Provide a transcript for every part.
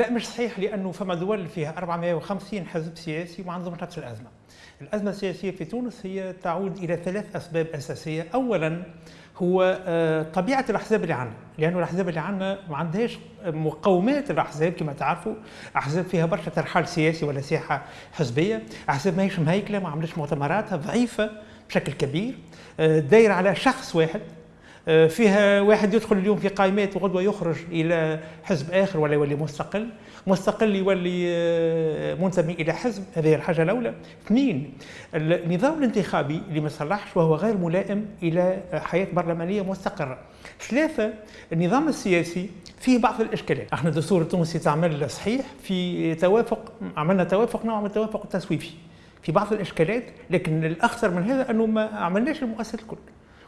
لا مش صحيح لأنه فما دول فيها 450 حزب سياسي وما عندهم نفس الأزمة. الأزمة السياسية في تونس هي تعود إلى ثلاث أسباب أساسية، اولا هو آه، طبيعة الأحزاب اللي عندنا، لأنه الأحزاب اللي عندنا ما عندهاش مقومات الأحزاب كما تعرفوا، أحزاب فيها برشا ترحال سياسي ولا سياحة حزبية، أحزاب ماهيش مهيكلة ما عملتش مؤتمراتها ضعيفة بشكل كبير، آه، دايرة على شخص واحد. فيها واحد يدخل اليوم في قائمات وغدوة يخرج إلى حزب آخر ولا يولي مستقل. مستقل يولي آه، منتمي إلى حزب. هذه الحاجة الأولى. اثنين النظام الانتخابي اللي ما صلحش وهو غير ملائم إلى حياة برلمانية مستقرة. ثلاثة النظام السياسي فيه بعض الإشكالات. أحنا الدستور التونسي تعمل صحيح في توافق عملنا توافق نوع من التوافق التسويفي في بعض الإشكالات لكن الأخطر من هذا أنه ما عملناش المؤسسات الكل.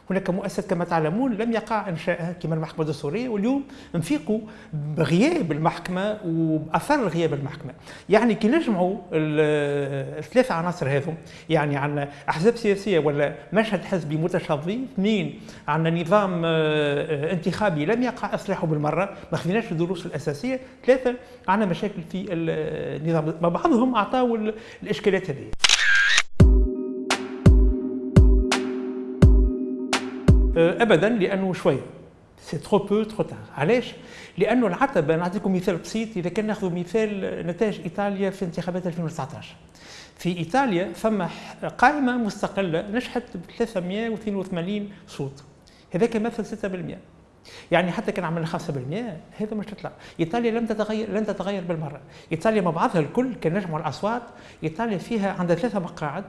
هناك مؤسسة كما تعلمون لم يقع إنشائها كما المحكمة الدستورية واليوم نفيقوا بغياب المحكمة وبأثر غياب المحكمة. يعني كي نجمعوا الثلاث عناصر هذم يعني عندنا أحزاب سياسية ولا مشهد حزبي متشظي اثنين عندنا نظام آه، انتخابي لم يقع إصلاحه بالمرة ما خذيناش الدروس الأساسية. ثلاثة عندنا مشاكل في النظام. بعضهم أعطاوا الإشكالات هذه. ابدا لأنه شوية سي ترو بو ترو تار علاش؟ لأنه العتبه نعطيكم مثال بسيط اذا كان ناخذ مثال نتائج ايطاليا في انتخابات 2019 في ايطاليا فما قائمه مستقله نجحت ب 382 صوت هذاك يمثل 6% يعني حتى كان عملنا 5% هذا مش تطلع ايطاليا لم تتغير لن تتغير بالمرة ايطاليا مع بعضها الكل كان نجمع الاصوات ايطاليا فيها عندها ثلاثة مقاعد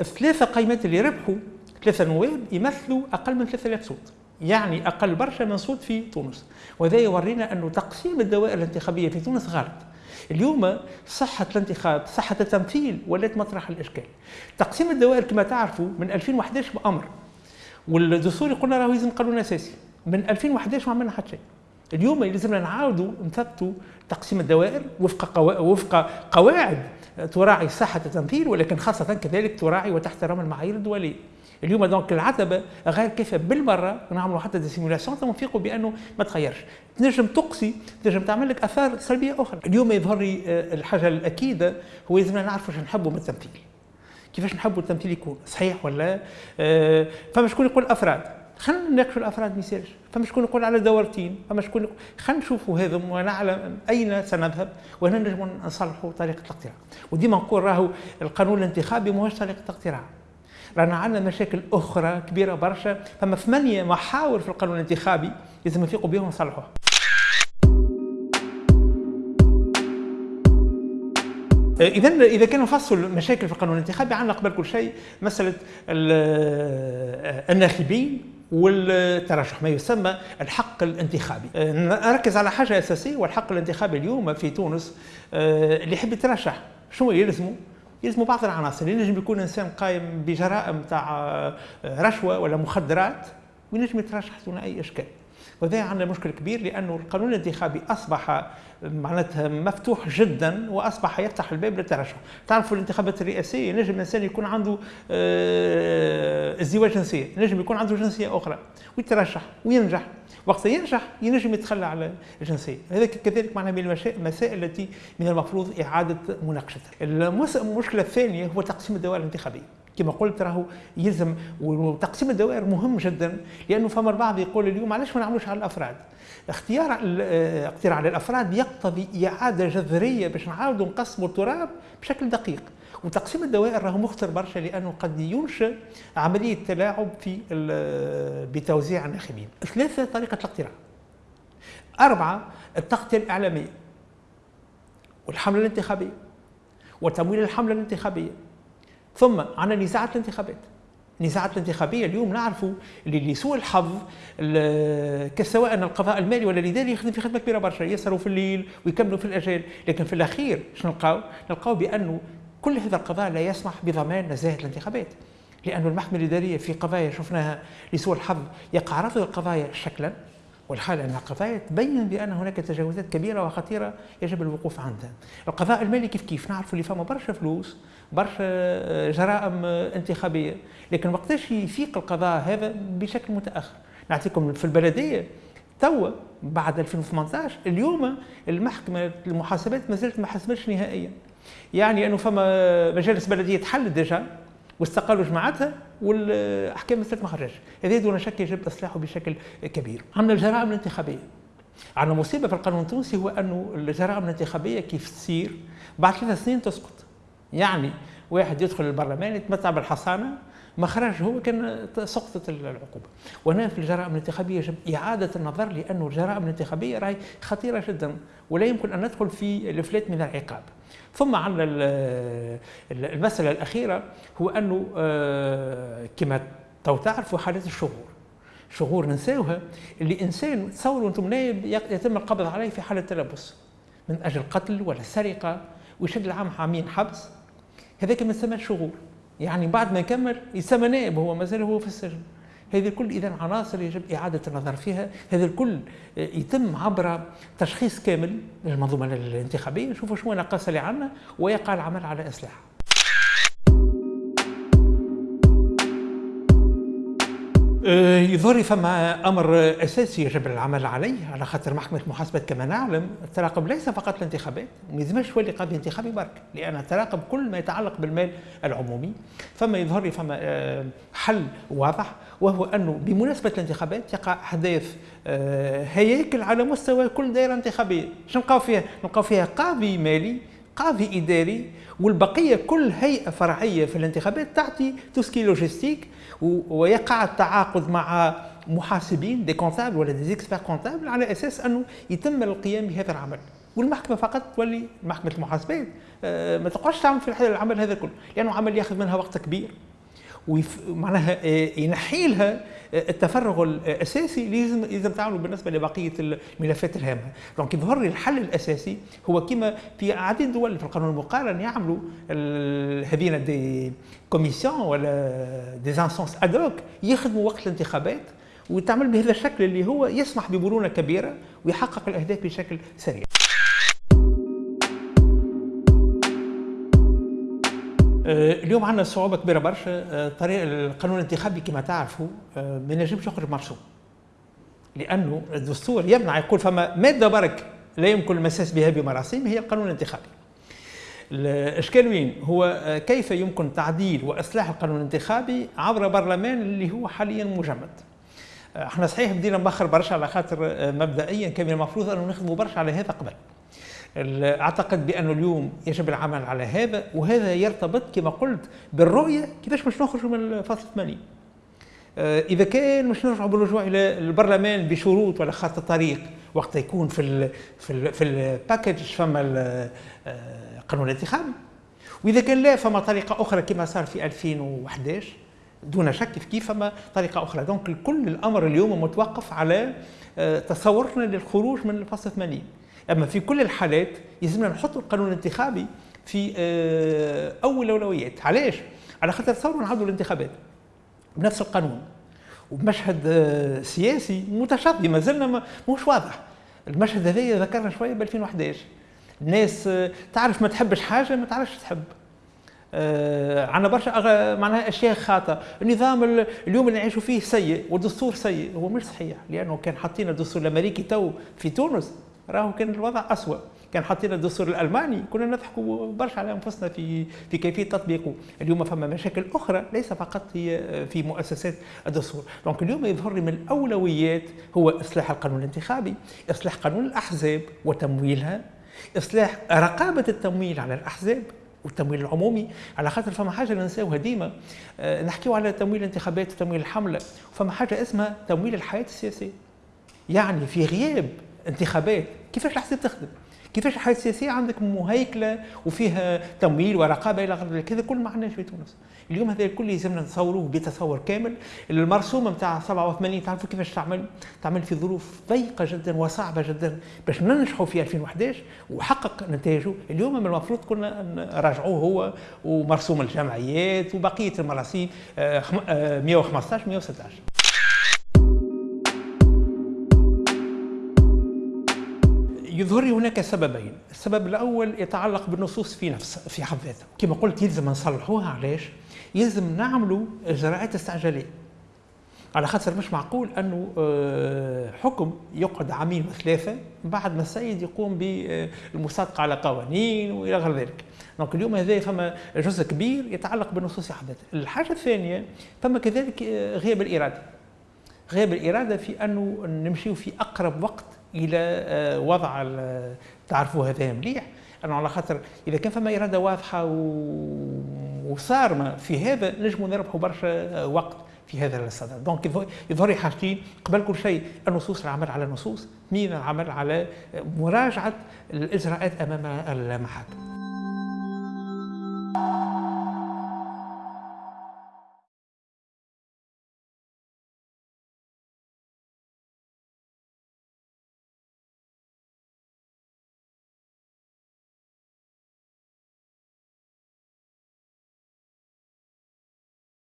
الثلاثه قائمات اللي ربحوا ثلاثة نواب يمثلوا أقل من 3000 صوت. يعني أقل برشا من صوت في تونس. وهذا يورينا أنه تقسيم الدوائر الانتخابية في تونس غلط. اليوم صحة الانتخاب صحة التمثيل ولات مطرح الإشكال. تقسيم الدوائر كما تعرفوا من 2011 بأمر. والدستور قلنا راهو يلزم قانون أساسي. من 2011 ما عملنا حتى شيء اليوم لازمنا نعاودوا نثبتوا تقسيم الدوائر وفق قوا... وفق قواعد تراعي صحة التمثيل ولكن خاصة كذلك تراعي وتحترم المعايير الدولية. اليوم donc العتبة غير كافيه بالمرة نعملوا حتى des simulations ونفيقوا بأنه ما تغيرش. تنجم تقصي تنجم تعمل لك آثار سلبية أخرى. اليوم يظهر لي آه، الحاجة الأكيدة هو لازمنا نعرفوا شنو نحبوا من التمثيل. كيفاش نحبوا التمثيل يكون؟ صحيح ولا؟ آه، فما شكون يقول أفراد؟ خلينا نناقشوا الأفراد ما يصيرش فما شكون يقول على دورتين؟ فما شكون خلينا نشوفوا هذا ونعلم أين سنذهب وهنا نجم نصلحوا طريقة الاقتراع. وديما نقول راهو القانون الانتخابي ماهوش طريقة اقتراع رانا عندنا مشاكل أخرى كبيرة برشا. فما ثمانية محاور في القانون الانتخابي لازم نفيقوا بهم ونصلحوها اذا إذا كان نفصل مشاكل في القانون الانتخابي عندنا قبل كل شيء مسألة الناخبين والترشح ما يسمى الحق الانتخابي. نركز على حاجة أساسية والحق الانتخابي اليوم في تونس اللي يحب يترشح شنو يلزمه؟ يلزموا بعض العناصر. ينجم يكون إنسان قايم بجرائم تاع آه، رشوة ولا مخدرات وينجم يترشح دون اي إشكال. وهذا عندنا مشكل كبير لأنه القانون الانتخابي أصبح معناتها مفتوح جدا وأصبح يفتح الباب للترشح، تعرفوا الانتخابات الرئاسية نجم الانسان يكون عنده آه، ازدواج جنسية، نجم يكون عنده جنسية أخرى ويترشح وينجح. وقت ينجح ينجم يتخلى على الجنسية. هذا كذلك معناها من المسائل التي من المفروض إعادة مناقشتها. المشكلة الثانية هو تقسيم الدوائر الانتخابية. كما قلت راهو يلزم وتقسيم الدوائر مهم جدا لأنه فما البعض يقول اليوم علاش ما نعملوش على الأفراد اختيار الاقتراع على الأفراد يقتضي إعادة جذرية باش نعاودوا نقسموا التراب بشكل دقيق وتقسيم الدوائر راهو مخطر برشا لأنه قد ينشئ عملية تلاعب في بتوزيع الناخبين. ثلاثة طريقة الاقتراع. أربعة التغطية الإعلامية والحملة الانتخابية وتمويل الحملة الانتخابية ثم عندنا نزاعات الانتخابات النزاعات الانتخابية اليوم نعرفوا اللي لسوء الحظ سواء القضاء المالي ولا الاداري يخدم في خدمة كبيرة برشا يسهروا في الليل ويكملوا في الاجال لكن في الأخير شنو نلقاو؟ نلقاو بانه كل هذا القضاء لا يسمح بضمان نزاهة الانتخابات. لأن المحكمة الإدارية في قضايا شفناها لسوء الحظ يقع رفض القضايا شكلا. والحال أن القضايا تبين بأن هناك تجاوزات كبيرة وخطيرة يجب الوقوف عندها. القضاء المالي كيف كيف نعرفوا اللي فما برشا فلوس برشا جرائم انتخابية لكن وقتاش يفيق القضاء هذا بشكل متأخر؟ نعطيكم في البلدية توا بعد 2018 اليوم المحكمة المحاسبات ما زالت ما حسبتش نهائيا. يعني أنه فما مجالس بلدية تحلت ديجا واستقالوا جماعتها والأحكام ما ما خرجش. هذا دون شك يجب إصلاحه بشكل كبير. عندنا الجرائم الانتخابية. عندنا مصيبة في القانون التونسي هو انه الجرائم الانتخابية كيف تصير؟ بعد ثلاث سنين تسقط. يعني واحد يدخل البرلمان يتمتع بالحصانة ما خرج هو كان سقطت العقوبة. وهنا في الجرائم الانتخابية يجب إعادة النظر لأن الجرائم الانتخابية راهي خطيرة جدا ولا يمكن أن ندخل في الإفلات من العقاب. ثم عندنا المسألة الأخيرة هو أنه آه، كما تو تعرفوا حالات الشهور. شهور ننساوها اللي إنسان تصوروا نائب يتم القبض عليه في حالة تلبس. من أجل قتل ولا سرقة ويشد العام عامين حبس. هذاك ما يسمى شهور. يعني بعد ما يكمل يسمى نائب هو مازال هو في السجن هذه الكل اذا عناصر يجب إعادة النظر فيها. هذا الكل يتم عبر تشخيص كامل للمنظومة الانتخابية. نشوفوا شنو النقاص اللي عندنا ويقع العمل على اصلاحها يظهر فما أمر أساسي يجب العمل عليه على خاطر محكمة المحاسبة كما نعلم التراقب ليس فقط الانتخابات ما يلزمش يولي قاضي انتخابي برك لأن التراقب كل ما يتعلق بالمال العمومي فما يظهر لي فما آه، حل واضح وهو انه بمناسبة الانتخابات يقع احداث آه، هياكل على مستوى كل دائرة انتخابية شنو نلقاو فيها؟ نلقاو فيها قاضي مالي قاضي إداري والبقية كل هيئة فرعية في الانتخابات تعطي tout ce qui logistique ويقع التعاقد مع محاسبين des comptables ولا des experts comptables على أساس أنه يتم القيام بهذا العمل. والمحكمة فقط تولي محكمة المحاسبات. آه، ما تقعدش تعمل في العمل هذا كله لأنه عمل ياخذ منها وقت كبير. ومعناها آه، ينحي لها آه، التفرغ الأساسي اللي لازم لازم تعمله بالنسبة لبقية الملفات الهامة، donc يظهر لي الحل الأساسي هو كما في عديد دول في القانون المقارن يعملوا هذين des commissions ولا des instances ad hoc يخدموا وقت الانتخابات وتعمل بهذا الشكل اللي هو يسمح بمرونه كبيرة ويحقق الأهداف بشكل سريع. اليوم عندنا صعوبة كبيرة برشا آه، طريق القانون الانتخابي كما تعرفوا آه، ما ينجمش يخرج مرسوم. لأنه الدستور يمنع يقول فما ماده برك لا يمكن المساس بها بمراسيم هي القانون الانتخابي. الإشكال وين؟ هو كيف يمكن تعديل وإصلاح القانون الانتخابي عبر برلمان اللي هو حاليا مجمد؟ إحنا صحيح بدينا مبخر برشا على خاطر مبدئيا كان المفروض أنه نخدموا برشا على هذا قبل. أعتقد بانه اليوم يجب العمل على هذا وهذا يرتبط كما قلت بالرؤية كيفاش باش نخرجوا من الفصل 80 آه، إذا كان مش نرجعوا بالرجوع إلى البرلمان بشروط ولا خط الطريق وقت يكون في ال في ال في ال package فما آه، الانتخابي وإذا كان لا فما طريقة أخرى كما صار في 2011 دون شك كيف فما طريقة أخرى. donc كل الأمر اليوم متوقف على آه، تصورنا للخروج من الفصل 80 أما في كل الحالات يلزمنا نحط القانون الانتخابي في آه، أول الأولويات. علاش؟ على خاطر تصوروا نعاودوا الانتخابات بنفس القانون. وبمشهد آه، سياسي متشظي ما زلنا مش واضح. المشهد هذا ذكرنا شوية ب 2011 الناس آه، تعرف ما تحبش حاجة ما تعرفش تحب. آه عندنا برشا معناها أشياء خاطئة، النظام اليوم اللي نعيشوا فيه سيء والدستور سيء. هو مش صحيح لأنه كان حاطين الدستور الأمريكي تو في تونس. راهو كان الوضع اسوء كان حاطين الدستور الألماني كنا نضحكوا برشا على أنفسنا في في كيفية تطبيقه. اليوم فما مشاكل أخرى ليس فقط هي في مؤسسات الدستور. donc اليوم يظهر لي من الأولويات هو إصلاح القانون الانتخابي إصلاح قانون الأحزاب وتمويلها إصلاح رقابة التمويل على الأحزاب والتمويل العمومي. على خاطر فما حاجة ننساوها ديما أه نحكيو على تمويل الانتخابات وتمويل الحملة. فما حاجة اسمها تمويل الحياة السياسية. يعني في غياب انتخابات. كيفاش الحساب تخدم؟ كيفاش الحياة السياسيه عندك مهيكلة وفيها تمويل ورقابة إلى غير ذلك. هذا كل ما عندناش في تونس. اليوم هذا الكل يلزمنا نتصوروه بتصور كامل. المرسومه نتاع 87 تعرفوا كيفاش تعمل؟ تعمل في ظروف ضيقة جدا وصعبة جدا باش ننجحوا في 2011 وحقق نتائجه اليوم من المفروض كنا نراجعوه هو ومرسوم الجمعيات وبقية المراسيم 115 آه، 116 يظهر لي هناك سببين السبب الأول يتعلق بالنصوص في نفس في حد ذاتها كما قلت يلزم نصلحوها علاش يلزم نعملوا إجراءات استعجالية على خاطر مش معقول أنه آه، حكم يقعد عامين وثلاثة بعد ما السيد يقوم بالمصادقة على قوانين وإلى غير ذلك. دونك اليوم هذا فما جزء كبير يتعلق بالنصوص حدث. الحاجة الثانية فما كذلك آه، غياب الإرادة. غياب الإرادة في أنه نمشيو في أقرب وقت إلى آه، وضع تعرفوا هذا مليح. انه على خاطر إذا كان فما إرادة واضحة وصارمه في هذا نجموا نربحوا برشا وقت في هذا الصدد دونك يظهر حاجتين قبل كل شيء النصوص العمل على النصوص. اثنين العمل على مراجعة الإجراءات أمام المحاكم